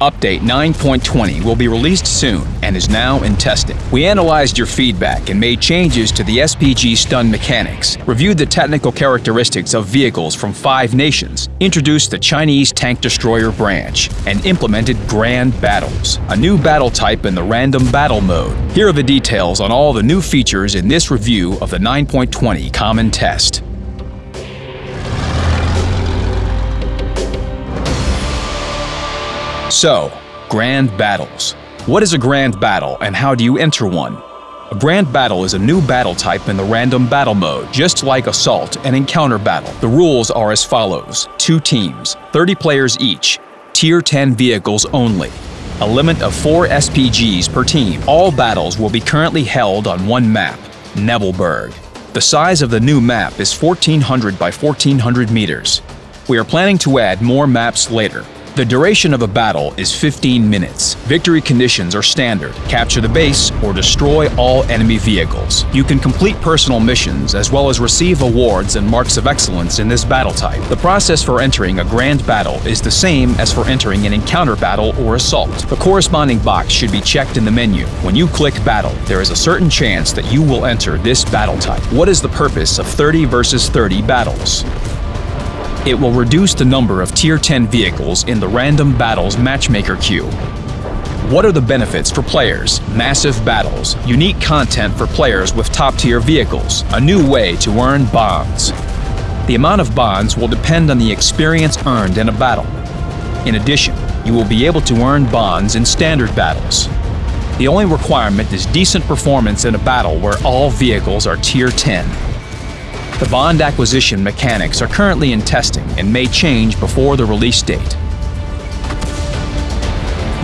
Update 9.20 will be released soon and is now in testing. We analyzed your feedback and made changes to the SPG stun mechanics, reviewed the technical characteristics of vehicles from five nations, introduced the Chinese tank destroyer branch, and implemented Grand Battles, a new battle type in the random battle mode. Here are the details on all the new features in this review of the 9.20 Common Test. So, Grand Battles. What is a Grand Battle and how do you enter one? A Grand Battle is a new battle type in the random battle mode, just like Assault and Encounter Battle. The rules are as follows. Two teams, 30 players each, Tier 10 vehicles only. A limit of 4 SPGs per team. All battles will be currently held on one map, Nebelberg. The size of the new map is 1400 by 1400 meters. We are planning to add more maps later, the duration of a battle is 15 minutes. Victory conditions are standard. Capture the base or destroy all enemy vehicles. You can complete personal missions as well as receive awards and marks of excellence in this battle type. The process for entering a grand battle is the same as for entering an encounter battle or assault. The corresponding box should be checked in the menu. When you click battle, there is a certain chance that you will enter this battle type. What is the purpose of 30 versus 30 battles? It will reduce the number of Tier 10 vehicles in the Random Battles Matchmaker queue. What are the benefits for players? Massive battles, unique content for players with top-tier vehicles, a new way to earn bonds. The amount of bonds will depend on the experience earned in a battle. In addition, you will be able to earn bonds in standard battles. The only requirement is decent performance in a battle where all vehicles are Tier 10. The bond acquisition mechanics are currently in testing and may change before the release date.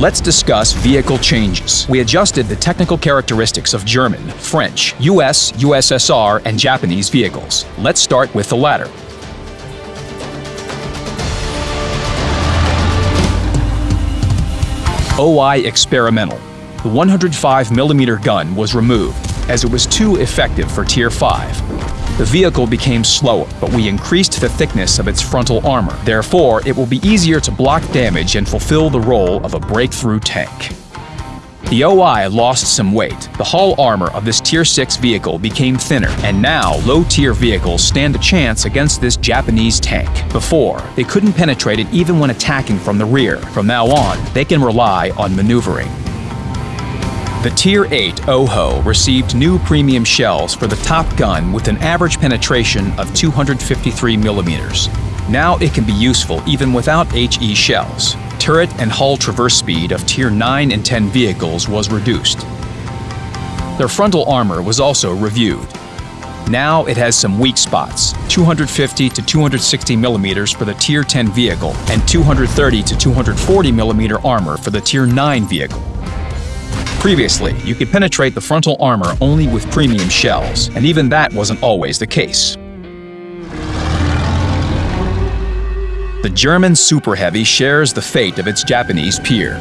Let's discuss vehicle changes. We adjusted the technical characteristics of German, French, US, USSR, and Japanese vehicles. Let's start with the latter. OI Experimental. The 105mm gun was removed, as it was too effective for Tier 5. The vehicle became slower, but we increased the thickness of its frontal armor. Therefore, it will be easier to block damage and fulfill the role of a breakthrough tank. The OI lost some weight. The hull armor of this Tier 6 vehicle became thinner, and now low-tier vehicles stand a chance against this Japanese tank. Before, they couldn't penetrate it even when attacking from the rear. From now on, they can rely on maneuvering. The Tier 8 OHO received new premium shells for the top gun with an average penetration of 253 millimeters. Now it can be useful even without HE shells. Turret and hull traverse speed of Tier 9 and 10 vehicles was reduced. Their frontal armor was also reviewed. Now it has some weak spots, 250 to 260 millimeters for the Tier 10 vehicle and 230 to 240 millimeter armor for the Tier 9 vehicle. Previously, you could penetrate the frontal armor only with premium shells, and even that wasn't always the case. The German Super Heavy shares the fate of its Japanese peer.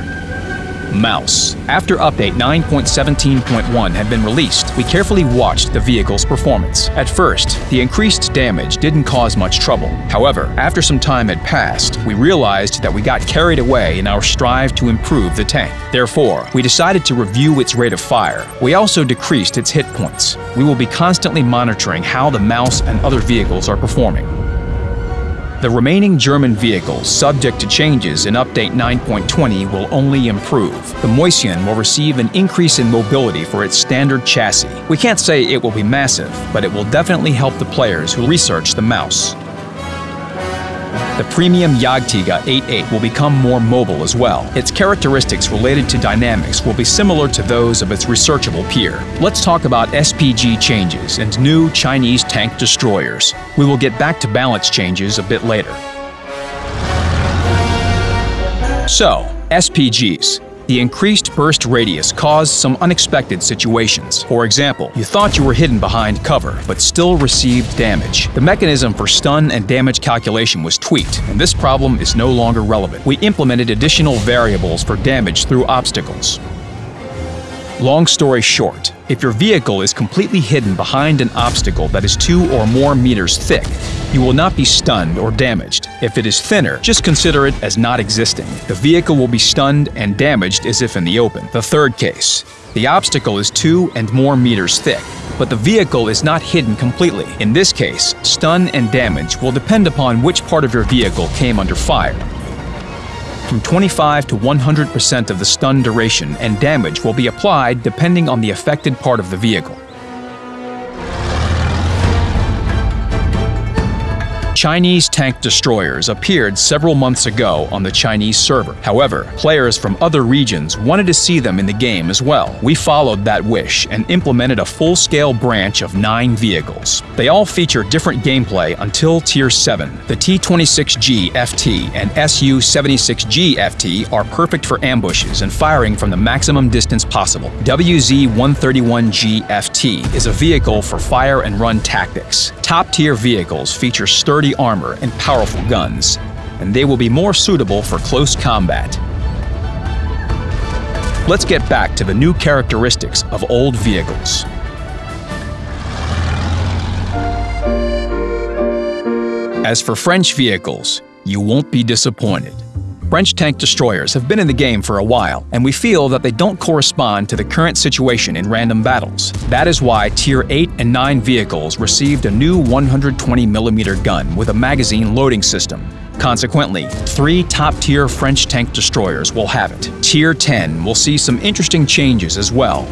Maus. After update 9.17.1 had been released, we carefully watched the vehicle's performance. At first, the increased damage didn't cause much trouble. However, after some time had passed, we realized that we got carried away in our strive to improve the tank. Therefore, we decided to review its rate of fire. We also decreased its hit points. We will be constantly monitoring how the Maus and other vehicles are performing. The remaining German vehicles subject to changes in Update 9.20 will only improve. The Mäuschen will receive an increase in mobility for its standard chassis. We can't say it will be massive, but it will definitely help the players who research the Maus. The premium Jagdtiger 8.8 will become more mobile as well. Its characteristics related to dynamics will be similar to those of its researchable peer. Let's talk about SPG changes and new Chinese tank destroyers. We will get back to balance changes a bit later. So, SPGs. The increased burst radius caused some unexpected situations. For example, you thought you were hidden behind cover, but still received damage. The mechanism for stun and damage calculation was tweaked, and this problem is no longer relevant. We implemented additional variables for damage through obstacles. Long story short, If your vehicle is completely hidden behind an obstacle that is two or more meters thick, you will not be stunned or damaged. If it is thinner, just consider it as not existing. The vehicle will be stunned and damaged as if in the open. The third case. The obstacle is two and more meters thick, but the vehicle is not hidden completely. In this case, stun and damage will depend upon which part of your vehicle came under fire from 25 to 100% of the stun duration and damage will be applied depending on the affected part of the vehicle. Chinese tank destroyers appeared several months ago on the Chinese server. However, players from other regions wanted to see them in the game as well. We followed that wish and implemented a full-scale branch of nine vehicles. They all feature different gameplay until Tier 7. The T-26G FT and Su-76G FT are perfect for ambushes and firing from the maximum distance possible. WZ-131G FT is a vehicle for fire and run tactics. Top-tier vehicles feature sturdy armor and powerful guns, and they will be more suitable for close combat. Let's get back to the new characteristics of old vehicles. As for French vehicles, you won't be disappointed. French tank destroyers have been in the game for a while, and we feel that they don't correspond to the current situation in random battles. That is why Tier 8 and 9 vehicles received a new 120mm gun with a magazine loading system. Consequently, three top-tier French tank destroyers will have it. Tier 10 will see some interesting changes as well.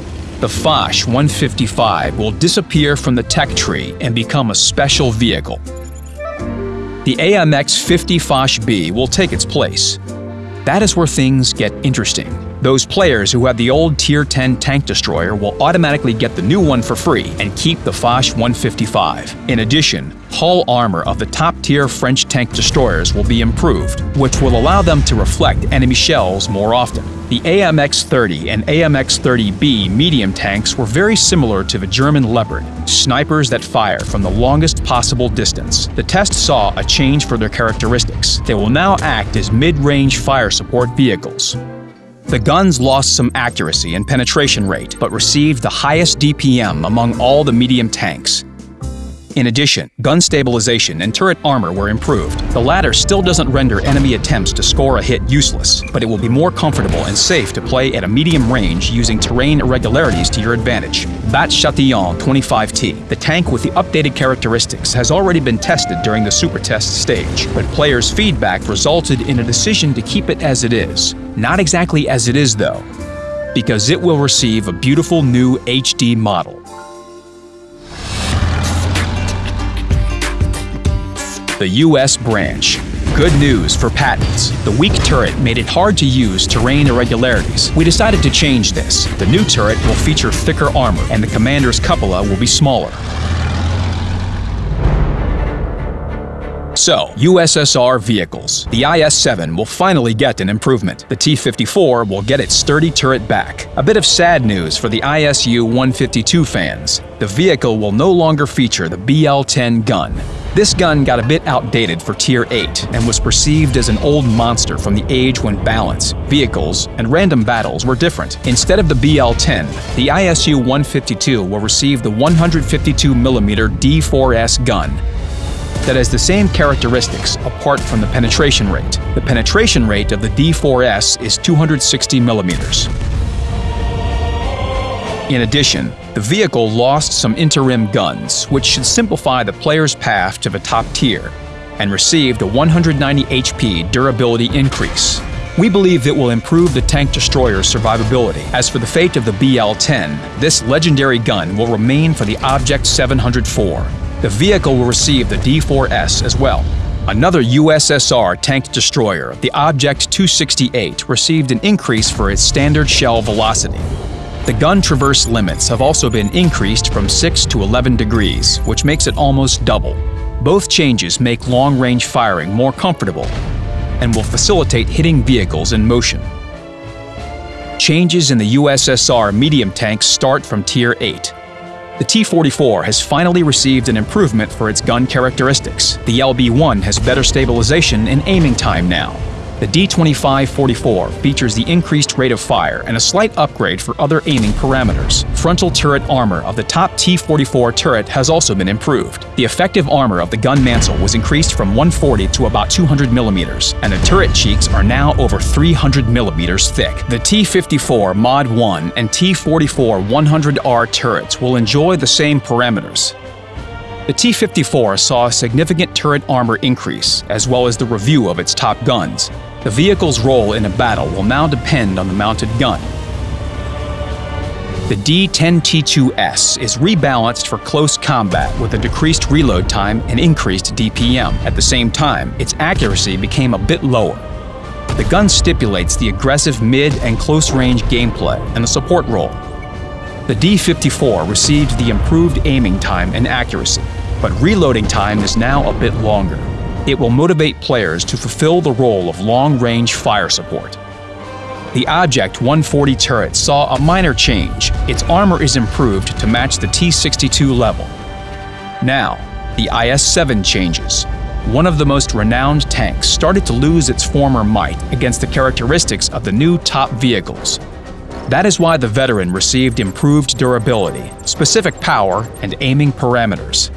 The Foch 155 will disappear from the tech tree and become a special vehicle. The AMX 50 Foch B will take its place. That is where things get interesting. Those players who have the old Tier 10 tank destroyer will automatically get the new one for free and keep the Foch 155. In addition, hull armor of the top-tier French tank destroyers will be improved, which will allow them to reflect enemy shells more often. The AMX-30 and AMX-30B medium tanks were very similar to the German Leopard, snipers that fire from the longest possible distance. The test saw a change for their characteristics. They will now act as mid-range fire support vehicles. The guns lost some accuracy and penetration rate, but received the highest DPM among all the medium tanks. In addition, gun stabilization and turret armor were improved. The latter still doesn't render enemy attempts to score a hit useless, but it will be more comfortable and safe to play at a medium range using terrain irregularities to your advantage. Bat Chatillon 25T, the tank with the updated characteristics, has already been tested during the super test stage, but players' feedback resulted in a decision to keep it as it is. Not exactly as it is though, because it will receive a beautiful new HD model. The U.S. branch. Good news for Pattons. The weak turret made it hard to use terrain irregularities. We decided to change this. The new turret will feature thicker armor, and the commander's cupola will be smaller. So, USSR vehicles. The IS-7 will finally get an improvement. The T-54 will get its sturdy turret back. A bit of sad news for the ISU-152 fans. The vehicle will no longer feature the BL-10 gun. This gun got a bit outdated for Tier 8 and was perceived as an old monster from the age when balance, vehicles, and random battles were different. Instead of the BL-10, the ISU-152 will receive the 152mm D4S gun that has the same characteristics apart from the penetration rate. The penetration rate of the D4S is 260 millimeters. In addition, the vehicle lost some interim guns, which should simplify the player's path to the top tier, and received a 190 HP durability increase. We believe it will improve the tank destroyer's survivability. As for the fate of the BL-10, this legendary gun will remain for the Object 704. The vehicle will receive the D4S as well. Another USSR tank destroyer, the Object 268, received an increase for its standard shell velocity. The gun traverse limits have also been increased from 6 to 11 degrees, which makes it almost double. Both changes make long-range firing more comfortable and will facilitate hitting vehicles in motion. Changes in the USSR medium tanks start from Tier 8. The T-44 has finally received an improvement for its gun characteristics. The LB-1 has better stabilization and aiming time now. The D2544 features the increased rate of fire and a slight upgrade for other aiming parameters. Frontal turret armor of the top T44 turret has also been improved. The effective armor of the gun mantle was increased from 140 to about 200 millimeters, and the turret cheeks are now over 300 millimeters thick. The T54 Mod 1 and T44 100R turrets will enjoy the same parameters, the T-54 saw a significant turret armor increase, as well as the review of its top guns. The vehicle's role in a battle will now depend on the mounted gun. The D-10T2S is rebalanced for close combat with a decreased reload time and increased DPM. At the same time, its accuracy became a bit lower. The gun stipulates the aggressive mid and close-range gameplay and the support role. The D-54 received the improved aiming time and accuracy, but reloading time is now a bit longer. It will motivate players to fulfill the role of long-range fire support. The Object 140 turret saw a minor change. Its armor is improved to match the T-62 level. Now, the IS-7 changes. One of the most renowned tanks started to lose its former might against the characteristics of the new top vehicles. That is why the veteran received improved durability, specific power, and aiming parameters.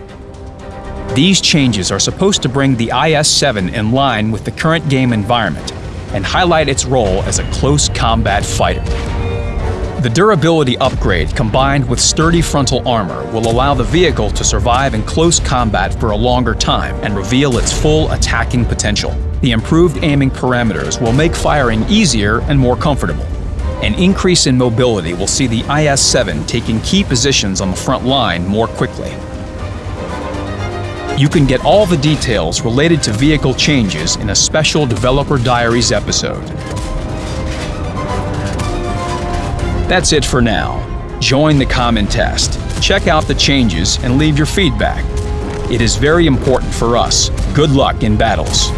These changes are supposed to bring the IS-7 in line with the current game environment and highlight its role as a close combat fighter. The durability upgrade combined with sturdy frontal armor will allow the vehicle to survive in close combat for a longer time and reveal its full attacking potential. The improved aiming parameters will make firing easier and more comfortable. An increase in mobility will see the IS-7 taking key positions on the front line more quickly. You can get all the details related to vehicle changes in a special Developer Diaries episode. That's it for now. Join the common test, check out the changes, and leave your feedback. It is very important for us. Good luck in battles.